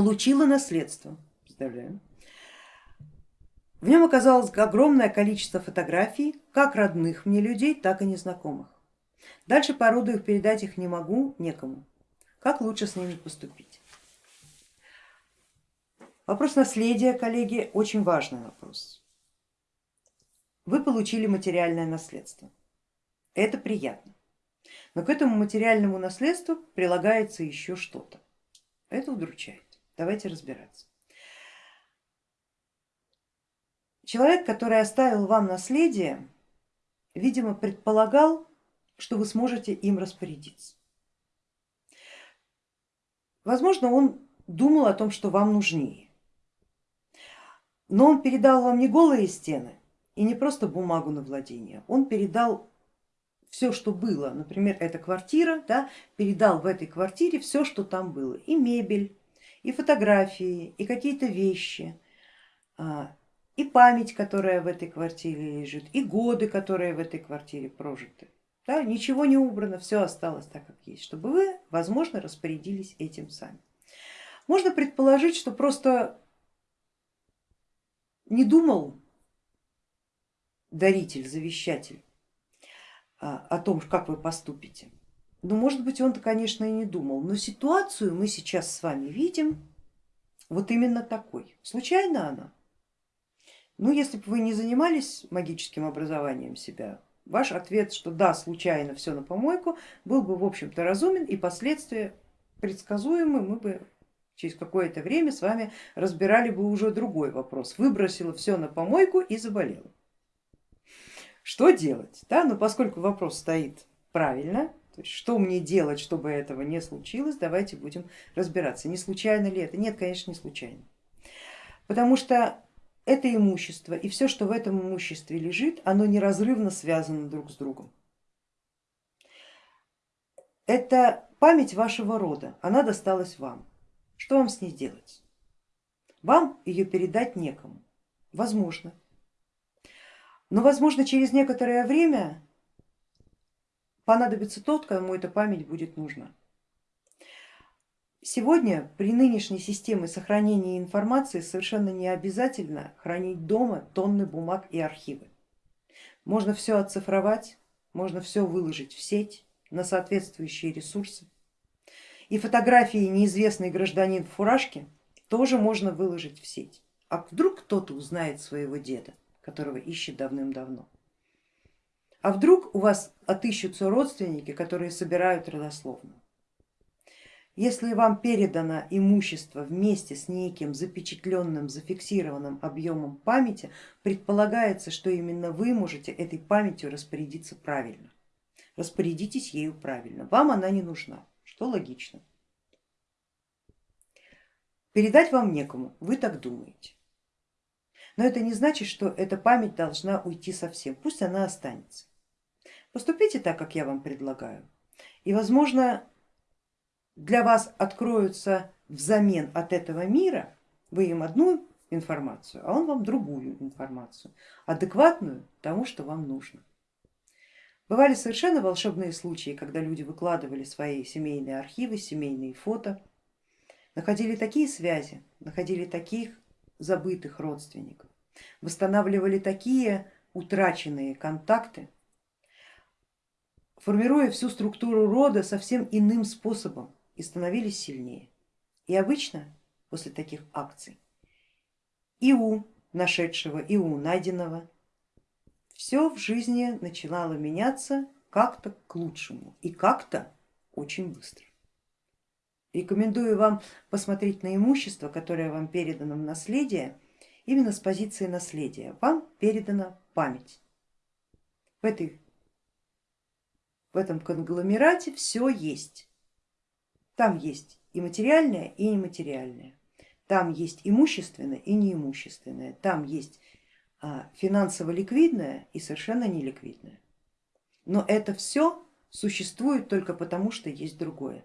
получила наследство, представляем. В нем оказалось огромное количество фотографий, как родных мне людей, так и незнакомых. Дальше по роду их передать их не могу, некому. Как лучше с ними поступить? Вопрос наследия, коллеги, очень важный вопрос. Вы получили материальное наследство. Это приятно. Но к этому материальному наследству прилагается еще что-то. Это удручает. Давайте разбираться. Человек, который оставил вам наследие, видимо, предполагал, что вы сможете им распорядиться. Возможно, он думал о том, что вам нужнее. Но он передал вам не голые стены и не просто бумагу на владение, он передал все, что было, например, эта квартира, да, передал в этой квартире все, что там было, и мебель, и фотографии, и какие-то вещи, а, и память, которая в этой квартире лежит, и годы, которые в этой квартире прожиты. Да, ничего не убрано, все осталось так, как есть, чтобы вы, возможно, распорядились этим сами. Можно предположить, что просто не думал даритель, завещатель а, о том, как вы поступите. Ну, может быть, он-то, конечно, и не думал, но ситуацию мы сейчас с вами видим вот именно такой. Случайно она? Ну, если бы вы не занимались магическим образованием себя, ваш ответ, что да, случайно все на помойку, был бы в общем-то разумен и последствия предсказуемы, мы бы через какое-то время с вами разбирали бы уже другой вопрос. Выбросила все на помойку и заболела. Что делать? Да? Но поскольку вопрос стоит правильно, то есть что мне делать, чтобы этого не случилось, давайте будем разбираться. Не случайно ли это? Нет, конечно, не случайно. Потому что это имущество и все, что в этом имуществе лежит, оно неразрывно связано друг с другом. Это память вашего рода, она досталась вам. Что вам с ней делать? Вам ее передать некому, возможно. Но возможно через некоторое время понадобится тот, кому эта память будет нужна. Сегодня при нынешней системе сохранения информации совершенно не обязательно хранить дома тонны бумаг и архивы. Можно все оцифровать, можно все выложить в сеть на соответствующие ресурсы. И фотографии неизвестный гражданин в фуражке тоже можно выложить в сеть. А вдруг кто-то узнает своего деда? которого ищет давным-давно. А вдруг у вас отыщутся родственники, которые собирают родословную? Если вам передано имущество вместе с неким запечатленным, зафиксированным объемом памяти, предполагается, что именно вы можете этой памятью распорядиться правильно. Распорядитесь ею правильно, вам она не нужна, что логично. Передать вам некому, вы так думаете. Но это не значит, что эта память должна уйти совсем, пусть она останется. Поступите так, как я вам предлагаю, и возможно для вас откроются взамен от этого мира, вы им одну информацию, а он вам другую информацию, адекватную тому, что вам нужно. Бывали совершенно волшебные случаи, когда люди выкладывали свои семейные архивы, семейные фото, находили такие связи, находили таких забытых родственников восстанавливали такие утраченные контакты, формируя всю структуру рода совсем иным способом и становились сильнее. И обычно после таких акций и у нашедшего, и у найденного все в жизни начинало меняться как-то к лучшему и как-то очень быстро. Рекомендую вам посмотреть на имущество, которое вам передано в наследие именно с позиции наследия. Вам передана память. В, этой, в этом конгломерате все есть. Там есть и материальное, и нематериальное. Там есть имущественное и неимущественное. Там есть а, финансово ликвидное и совершенно неликвидное. Но это все существует только потому, что есть другое.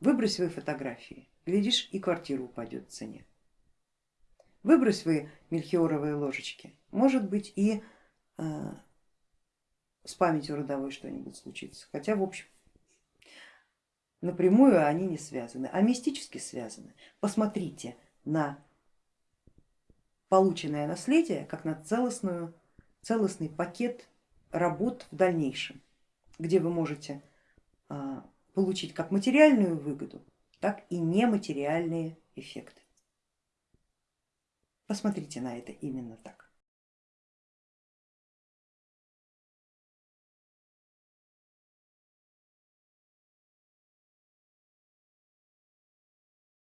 Выбрось свои фотографии, глядишь и квартира упадет в цене. Выбрось вы мельхиоровые ложечки, может быть и э, с памятью родовой что-нибудь случится, хотя в общем напрямую они не связаны, а мистически связаны. Посмотрите на полученное наследие как на целостную, целостный пакет работ в дальнейшем, где вы можете а, получить как материальную выгоду, так и нематериальные эффекты. Посмотрите на это именно так.